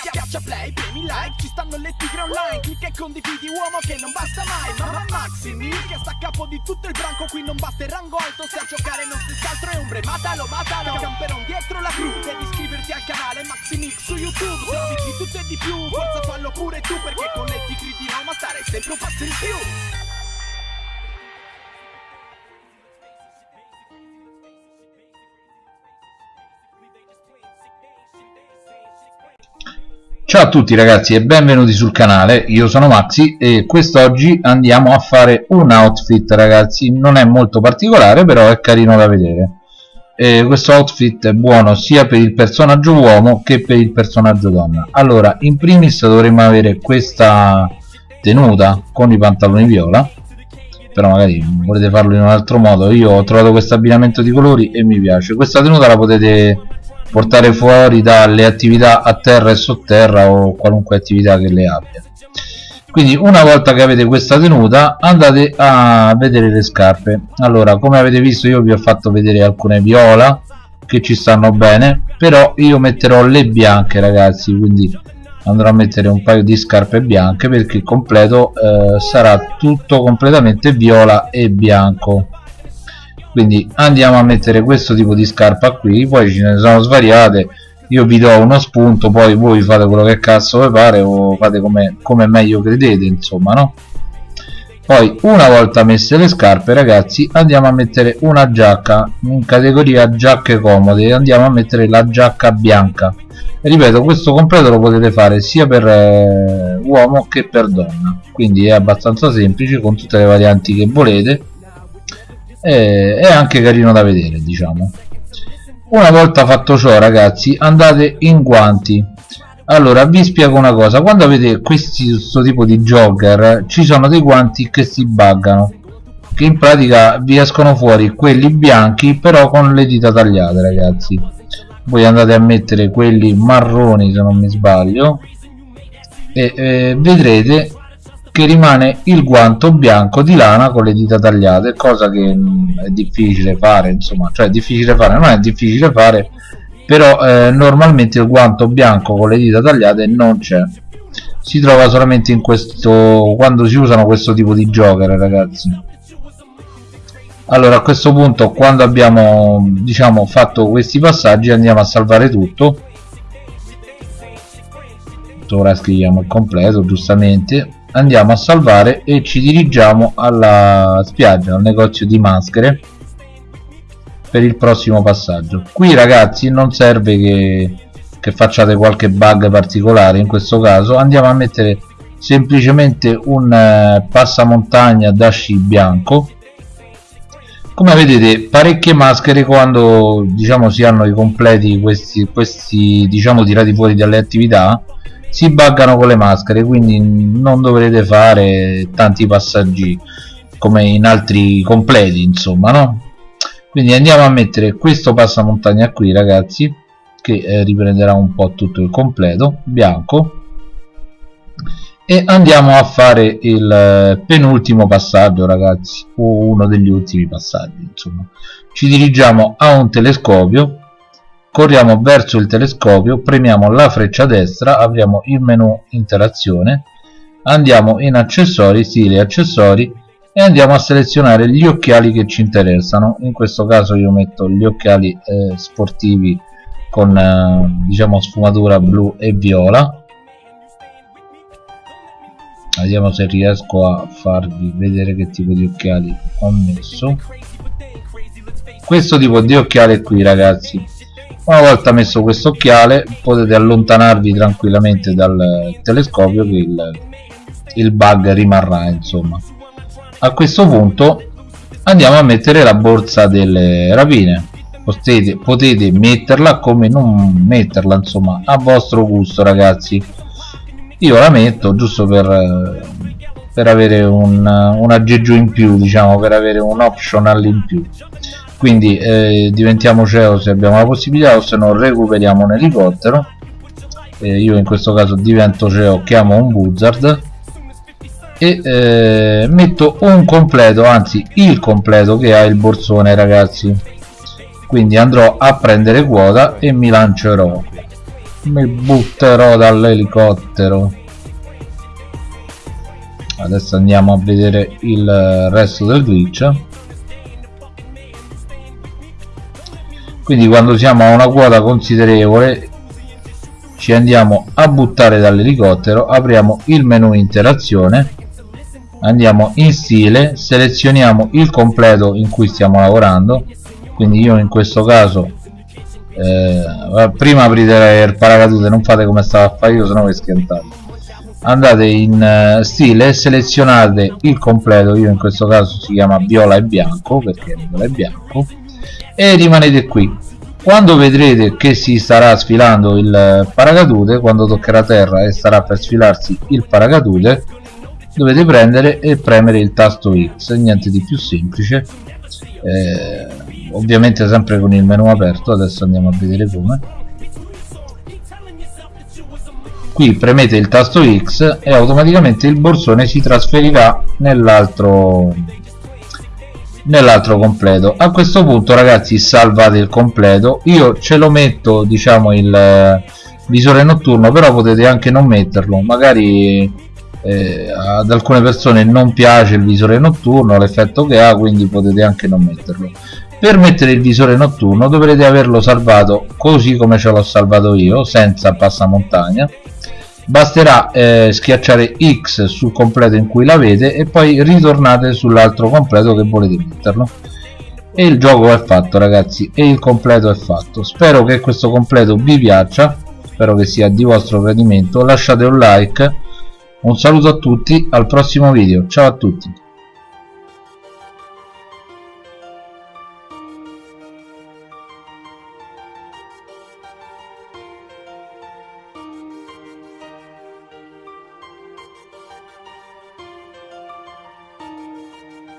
Schiaccia play, premi like, ci stanno le tigre online. Clicca e condividi uomo che non basta mai. Mamma Maxi Mil che sta a capo di tutto il branco Qui non basta il rango alto. Se a giocare non si altro è ombre Matalo, matalo, camperon dietro la cru Devi iscriverti al canale Maxi Mix su YouTube. Servizi di tutto e di più, forza fallo pure tu Perché con le tigre di Roma stare sempre un passo in più Ciao a tutti ragazzi e benvenuti sul canale, io sono Maxi e quest'oggi andiamo a fare un outfit ragazzi, non è molto particolare però è carino da vedere. E questo outfit è buono sia per il personaggio uomo che per il personaggio donna. Allora in primis dovremmo avere questa tenuta con i pantaloni viola però magari volete farlo in un altro modo. Io ho trovato questo abbinamento di colori e mi piace. Questa tenuta la potete portare fuori dalle attività a terra e sotterra o qualunque attività che le abbia. Quindi una volta che avete questa tenuta andate a vedere le scarpe. Allora come avete visto io vi ho fatto vedere alcune viola che ci stanno bene però io metterò le bianche ragazzi quindi andrò a mettere un paio di scarpe bianche perché il completo eh, sarà tutto completamente viola e bianco quindi andiamo a mettere questo tipo di scarpa qui poi ce ne sono svariate io vi do uno spunto poi voi fate quello che cazzo vi pare o fate come, come meglio credete insomma no? Poi una volta messe le scarpe ragazzi andiamo a mettere una giacca in categoria giacche comode andiamo a mettere la giacca bianca. Ripeto questo completo lo potete fare sia per eh, uomo che per donna. Quindi è abbastanza semplice con tutte le varianti che volete e, è anche carino da vedere diciamo. Una volta fatto ciò ragazzi andate in guanti allora vi spiego una cosa. Quando avete questo tipo di jogger ci sono dei guanti che si buggano che in pratica vi escono fuori quelli bianchi però con le dita tagliate ragazzi. Voi andate a mettere quelli marroni se non mi sbaglio e eh, vedrete che rimane il guanto bianco di lana con le dita tagliate cosa che mh, è difficile fare insomma cioè difficile fare non è difficile fare però eh, normalmente il guanto bianco con le dita tagliate non c'è. Si trova solamente in questo quando si usano questo tipo di joker ragazzi. Allora a questo punto quando abbiamo diciamo fatto questi passaggi andiamo a salvare tutto ora scriviamo il completo giustamente andiamo a salvare e ci dirigiamo alla spiaggia al negozio di maschere per il prossimo passaggio. Qui ragazzi non serve che, che facciate qualche bug particolare in questo caso. Andiamo a mettere semplicemente un eh, passamontagna da sci bianco. Come vedete parecchie maschere quando diciamo si hanno i completi questi, questi diciamo tirati fuori dalle attività si buggano con le maschere quindi non dovrete fare tanti passaggi come in altri completi insomma no? Quindi andiamo a mettere questo passamontagna qui ragazzi che eh, riprenderà un po' tutto il completo bianco. E andiamo a fare il eh, penultimo passaggio ragazzi o uno degli ultimi passaggi insomma. Ci dirigiamo a un telescopio corriamo verso il telescopio premiamo la freccia destra apriamo il menu interazione andiamo in accessori stile accessori e andiamo a selezionare gli occhiali che ci interessano. In questo caso io metto gli occhiali eh, sportivi con eh, diciamo sfumatura blu e viola. Vediamo se riesco a farvi vedere che tipo di occhiali ho messo. Questo tipo di occhiale qui ragazzi una volta messo questo occhiale potete allontanarvi tranquillamente dal telescopio che il, il bug rimarrà insomma. A questo punto andiamo a mettere la borsa delle rapine potete, potete metterla come non metterla insomma a vostro gusto ragazzi. Io la metto giusto per, per avere un, un aggeggio in più diciamo per avere un optional in più quindi eh, diventiamo CEO se abbiamo la possibilità o se no recuperiamo un elicottero. Eh, io in questo caso divento CEO chiamo un buzzard. E eh, metto un completo anzi il completo che ha il borsone ragazzi. Quindi andrò a prendere quota e mi lancerò. Mi butterò dall'elicottero. Adesso andiamo a vedere il resto del glitch quindi quando siamo a una quota considerevole ci andiamo a buttare dall'elicottero apriamo il menu interazione andiamo in stile selezioniamo il completo in cui stiamo lavorando. Quindi io in questo caso eh, prima aprite il paracadute non fate come stava a fare io sennò vi schiantate. Andate in uh, stile selezionate il completo io in questo caso si chiama viola e bianco perché viola e bianco e rimanete qui. Quando vedrete che si starà sfilando il paracadute quando toccherà terra e starà per sfilarsi il paracadute dovete prendere e premere il tasto X niente di più semplice. Eh, ovviamente sempre con il menu aperto adesso andiamo a vedere come. Qui premete il tasto X e automaticamente il borsone si trasferirà nell'altro nell'altro completo. A questo punto ragazzi salvate il completo. Io ce lo metto diciamo il eh, visore notturno però potete anche non metterlo. Magari eh, ad alcune persone non piace il visore notturno l'effetto che ha quindi potete anche non metterlo. Per mettere il visore notturno dovrete averlo salvato così come ce l'ho salvato io senza passamontagna basterà eh, schiacciare X sul completo in cui l'avete e poi ritornate sull'altro completo che volete metterlo. E il gioco è fatto ragazzi e il completo è fatto. Spero che questo completo vi piaccia spero che sia di vostro gradimento. Lasciate un like. Un saluto a tutti al prossimo video. Ciao a tutti